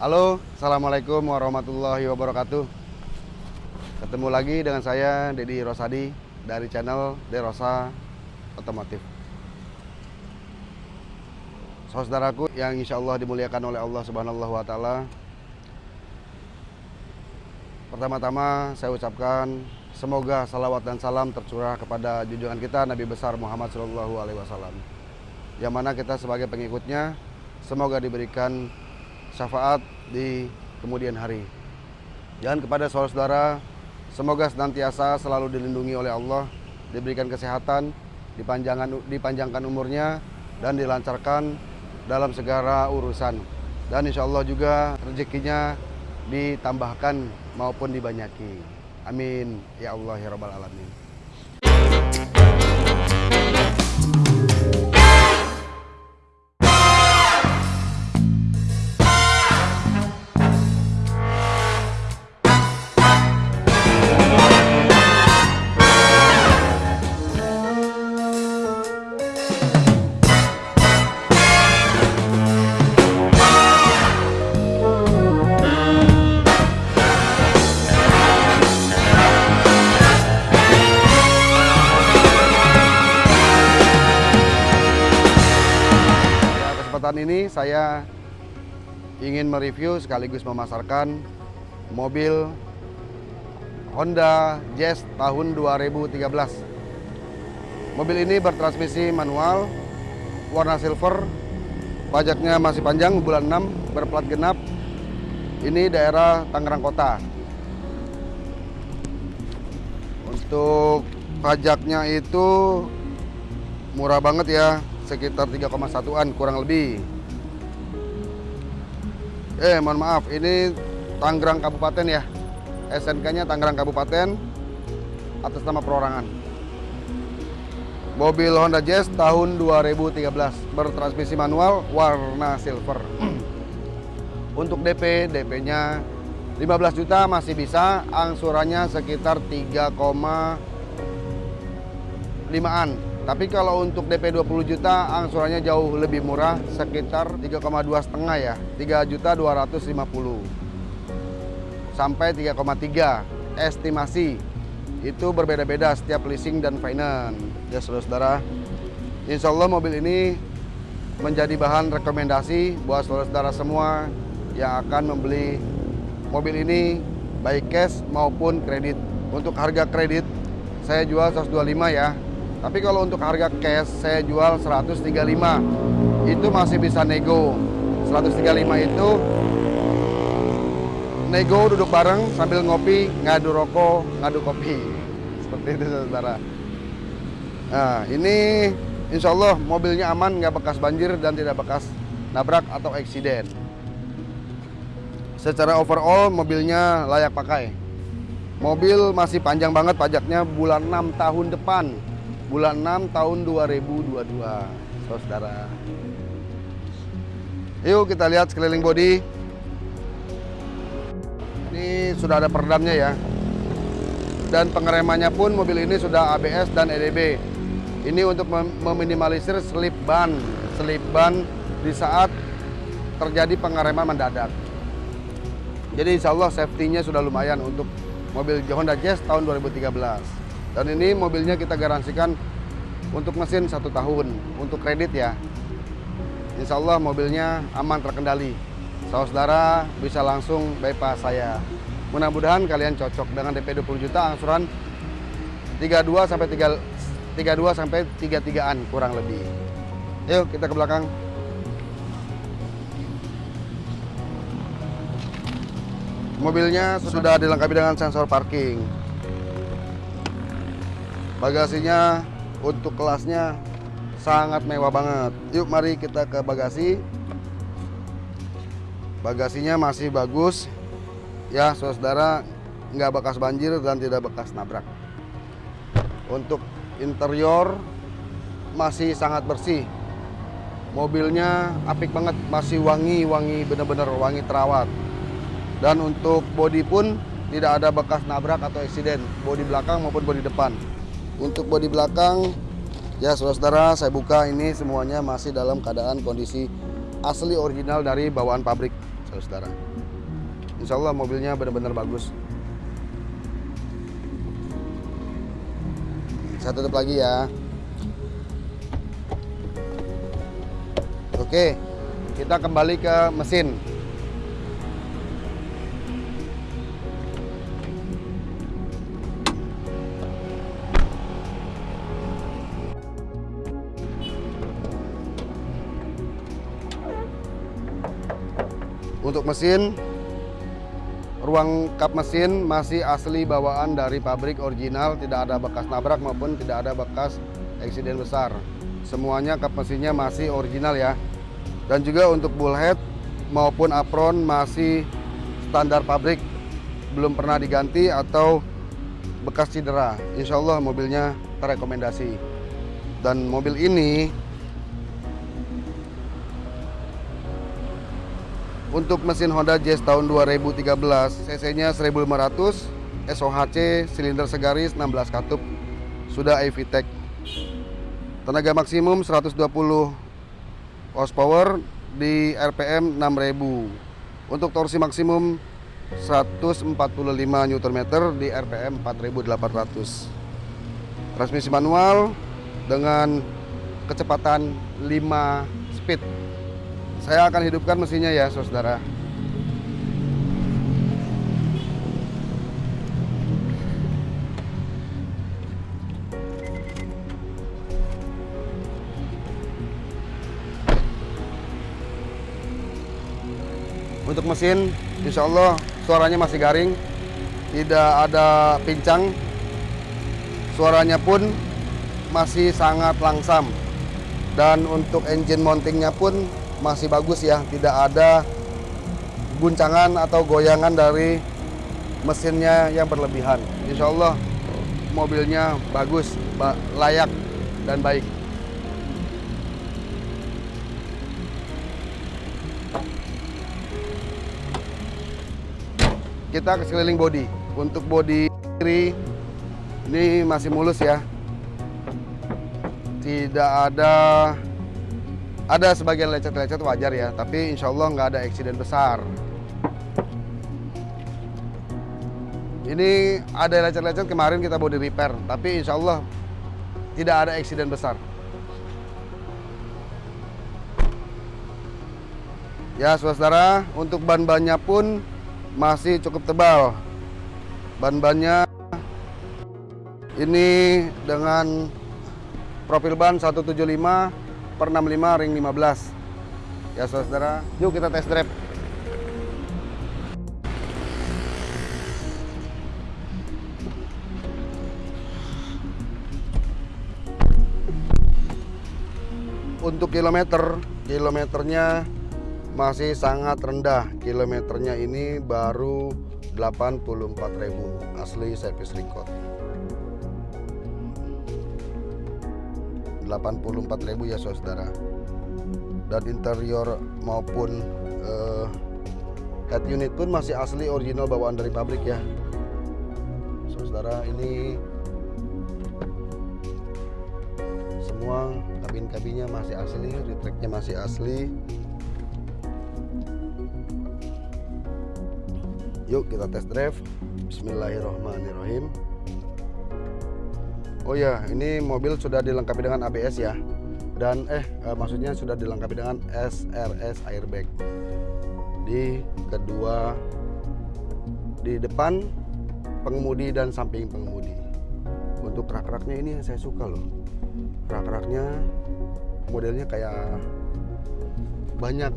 Halo, Assalamualaikum warahmatullahi wabarakatuh Ketemu lagi dengan saya, Dedi Rosadi Dari channel Derosa Otomotif Saudaraku yang insya Allah dimuliakan oleh Allah Subhanahu wa Ta'ala, Pertama-tama saya ucapkan semoga salawat dan salam tercurah kepada junjungan kita Nabi besar Muhammad Shallallahu Alaihi Wasallam. Yang mana kita sebagai pengikutnya semoga diberikan syafaat di kemudian hari. Dan kepada saudara-saudara semoga senantiasa selalu dilindungi oleh Allah, diberikan kesehatan, dipanjangkan, dipanjangkan umurnya dan dilancarkan dalam segala urusan. Dan insya Allah juga rezekinya ditambahkan maupun dibanyaki. Amin. Ya Allah ya Rabbal Alamin. Kesempatan ini saya ingin mereview sekaligus memasarkan mobil Honda Jazz tahun 2013. Mobil ini bertransmisi manual, warna silver, pajaknya masih panjang, bulan 6, berplat genap. Ini daerah Tangerang Kota. Untuk pajaknya itu murah banget ya, sekitar 3,1an kurang lebih. Eh, mohon maaf, ini Tangerang Kabupaten ya. SNK-nya Tangerang Kabupaten atas nama perorangan. Mobil Honda Jazz tahun 2013 bertransmisi manual warna silver. Untuk DP, DP-nya 15 juta masih bisa, angsurannya sekitar 3,5an. Tapi kalau untuk DP 20 juta angsurannya jauh lebih murah sekitar 3,2 setengah ya. 3 juta 250 sampai 3,3 estimasi. Itu berbeda-beda setiap leasing dan finance. Ya saudara-saudara. Insya Allah mobil ini menjadi bahan rekomendasi buat saudara-saudara semua yang akan membeli mobil ini baik cash maupun kredit. Untuk harga kredit saya jual 125 ya tapi kalau untuk harga cash saya jual 135. Itu masih bisa nego. 135 itu nego duduk bareng sambil ngopi, ngadu rokok, ngadu kopi. Seperti itu saudara. Nah ini insya Allah mobilnya aman, nggak bekas banjir dan tidak bekas nabrak atau eksiden. Secara overall mobilnya layak pakai. Mobil masih panjang banget pajaknya bulan 6 tahun depan bulan 6 tahun 2022 saudara. Yuk kita lihat sekeliling bodi. Ini sudah ada peredamnya ya. Dan pengeremannya pun mobil ini sudah ABS dan EDB ini untuk meminimalisir slip ban. Slip ban di saat terjadi pengereman mendadak. Jadi insya Allah safety-nya sudah lumayan untuk mobil Honda Jazz tahun 2013 dan ini mobilnya kita garansikan untuk mesin satu tahun, untuk kredit ya. Insya Allah mobilnya aman terkendali. Saudara bisa langsung bypass saya. Mudah-mudahan kalian cocok dengan DP 20 juta angsuran 32 sampai 3 32 sampai 33-an kurang lebih. Yuk kita ke belakang. Mobilnya sudah dilengkapi dengan sensor parking. Bagasinya untuk kelasnya sangat mewah banget. Yuk mari kita ke bagasi. Bagasinya masih bagus. Ya saudara nggak bekas banjir dan tidak bekas nabrak. Untuk interior masih sangat bersih. Mobilnya apik banget, masih wangi-wangi bener-bener wangi terawat. Dan untuk bodi pun tidak ada bekas nabrak atau eksiden, bodi belakang maupun bodi depan. Untuk bodi belakang, ya saudara-saudara saya buka. Ini semuanya masih dalam keadaan kondisi asli original dari bawaan pabrik. saudara Insya Allah mobilnya benar-benar bagus. Saya tutup lagi ya. Oke kita kembali ke mesin Untuk mesin, ruang kap mesin masih asli bawaan dari pabrik original, tidak ada bekas nabrak maupun tidak ada bekas eksiden besar. Semuanya kap mesinnya masih original ya. Dan juga untuk bullhead maupun apron masih standar pabrik, belum pernah diganti atau bekas cedera. Insya Allah mobilnya terrekomendasi. Dan mobil ini Untuk mesin Honda Jazz tahun 2013, cc-nya 1500, SOHC, silinder segaris 16 katup, sudah AVTEC. Tenaga maksimum 120 horsepower di RPM 6000. Untuk torsi maksimum 145 Nm di RPM 4800. Transmisi manual dengan kecepatan 5 speed. Saya akan hidupkan mesinnya ya, saudara. Untuk mesin, insya Allah suaranya masih garing, tidak ada pincang, suaranya pun masih sangat langsam. Dan untuk engine mountingnya pun masih bagus ya. Tidak ada guncangan atau goyangan dari mesinnya yang berlebihan. Insya Allah mobilnya bagus layak dan baik. Kita ke sekeliling body. Untuk body kiri ini masih mulus ya. Tidak ada ada sebagian lecet-lecet wajar ya, tapi insya Allah nggak ada eksiden besar. Ini ada lecet-lecet kemarin kita body repair, tapi insya Allah tidak ada eksiden besar. Ya saudara, untuk ban-bannya pun masih cukup tebal. Ban-bannya ini dengan profil ban 175 per 65 ring 15 ya saudara. Yuk kita test drive. Untuk kilometer kilometernya masih sangat rendah. Kilometernya ini baru 84.000 asli service record 84.000 ya saudara. Dan interior maupun uh, head unit pun masih asli original bawaan dari pabrik ya. Saudara ini semua kabin-kabinnya masih asli retracknya masih asli. Yuk kita test drive. Bismillahirrahmanirrahim Oh ya, ini mobil sudah dilengkapi dengan ABS ya. Dan eh, eh maksudnya sudah dilengkapi dengan SRS airbag. Di kedua di depan pengemudi dan samping pengemudi. Untuk rak-raknya ini yang saya suka loh. Rak-raknya modelnya kayak banyak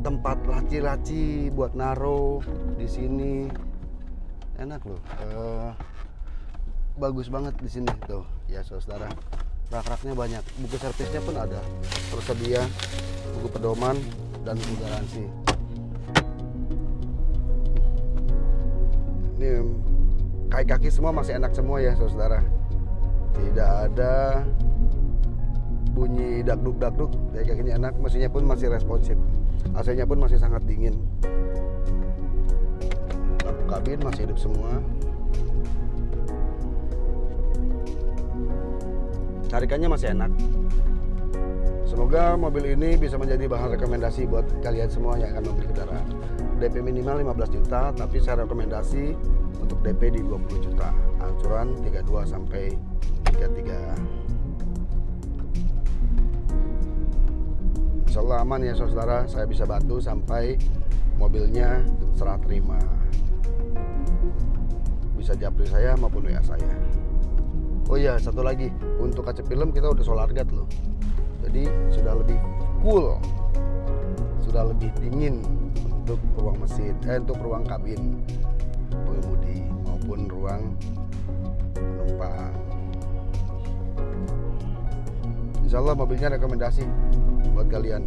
tempat laci-laci buat naro di sini. Enak loh. Uh, bagus banget di sini tuh. Ya saudara. Rak-raknya banyak. Buku servisnya pun ada. Tersedia buku pedoman dan buku garansi. Ini kaki-kaki semua masih enak semua ya saudara. Tidak ada bunyi dakduk dakduk kayak kakinya enak mesinnya pun masih responsif. AC nya pun masih sangat dingin. Kabin masih hidup semua tarikannya masih enak semoga mobil ini bisa menjadi bahan rekomendasi buat kalian semua yang akan membeli kendaraan DP minimal 15 juta, tapi saya rekomendasi untuk DP di 20 juta. Angsuran 32 sampai 33. Insya Allah aman ya saudara, saya bisa bantu sampai mobilnya serah terima. Bisa japri saya maupun WA saya. Oh iya, satu lagi, untuk kaca film kita udah solar guard loh. Jadi sudah lebih cool, sudah lebih dingin untuk ruang mesin, eh untuk ruang kabin pengemudi maupun ruang penumpang. Insya Allah mobilnya rekomendasi buat kalian.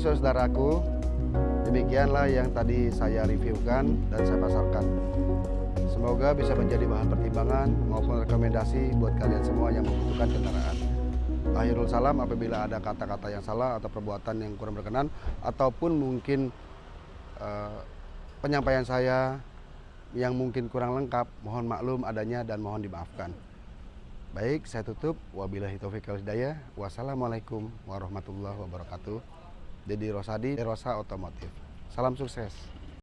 Saudaraku, demikianlah yang tadi saya reviewkan dan saya pasarkan. Semoga bisa menjadi bahan pertimbangan maupun rekomendasi buat kalian semua yang membutuhkan kendaraan. Akhirul salam apabila ada kata-kata yang salah atau perbuatan yang kurang berkenan ataupun mungkin uh, penyampaian saya yang mungkin kurang lengkap, mohon maklum adanya dan mohon dimaafkan. Baik, saya tutup. Wabillahi taufiq wal. Wassalamualaikum warahmatullahi wabarakatuh. Dedi Rosadi, Rosa Otomotif. Salam sukses.